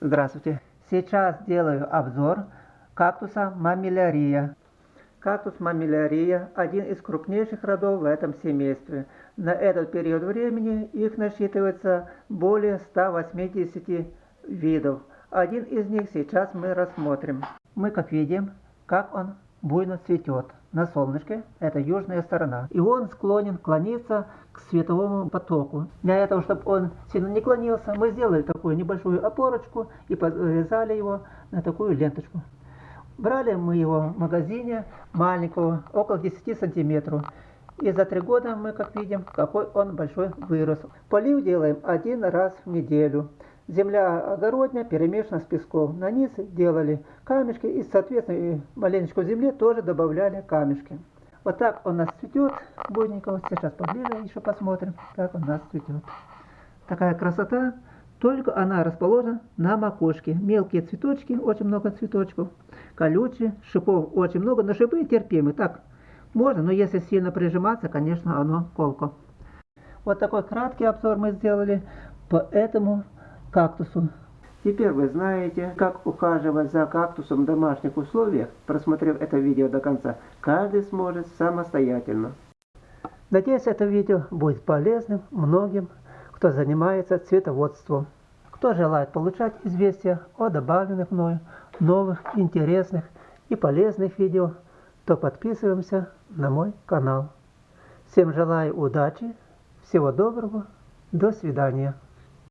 Здравствуйте. Сейчас делаю обзор кактуса мамилярия. Кактус мамилярия – один из крупнейших родов в этом семействе. На этот период времени их насчитывается более 180 видов. Один из них сейчас мы рассмотрим. Мы как видим, как он буйно цветет на солнышке, это южная сторона. И он склонен клониться к световому потоку. Для этого, чтобы он сильно не клонился, мы сделали такую небольшую опорочку и подвязали его на такую ленточку. Брали мы его в магазине маленького, около 10 сантиметров. И за три года мы, как видим, какой он большой вырос. Полив делаем один раз в неделю. Земля огородня перемешана с песком. На низ делали камешки и, соответственно, маленечко земли тоже добавляли камешки. Вот так он у нас цветет буйненько. Сейчас поближе еще посмотрим, как он у нас цветет. Такая красота. Только она расположена на макушке. Мелкие цветочки, очень много цветочков. Колючие, шипов очень много, но шипы терпимы. Так, можно, но если сильно прижиматься, конечно, оно колко. Вот такой краткий обзор мы сделали по этому кактусу. Теперь вы знаете, как ухаживать за кактусом в домашних условиях. Просмотрев это видео до конца, каждый сможет самостоятельно. Надеюсь, это видео будет полезным многим, кто занимается цветоводством. Кто желает получать известия о добавленных мною новых, интересных и полезных видео, то подписываемся на мой канал. Всем желаю удачи, всего доброго, до свидания.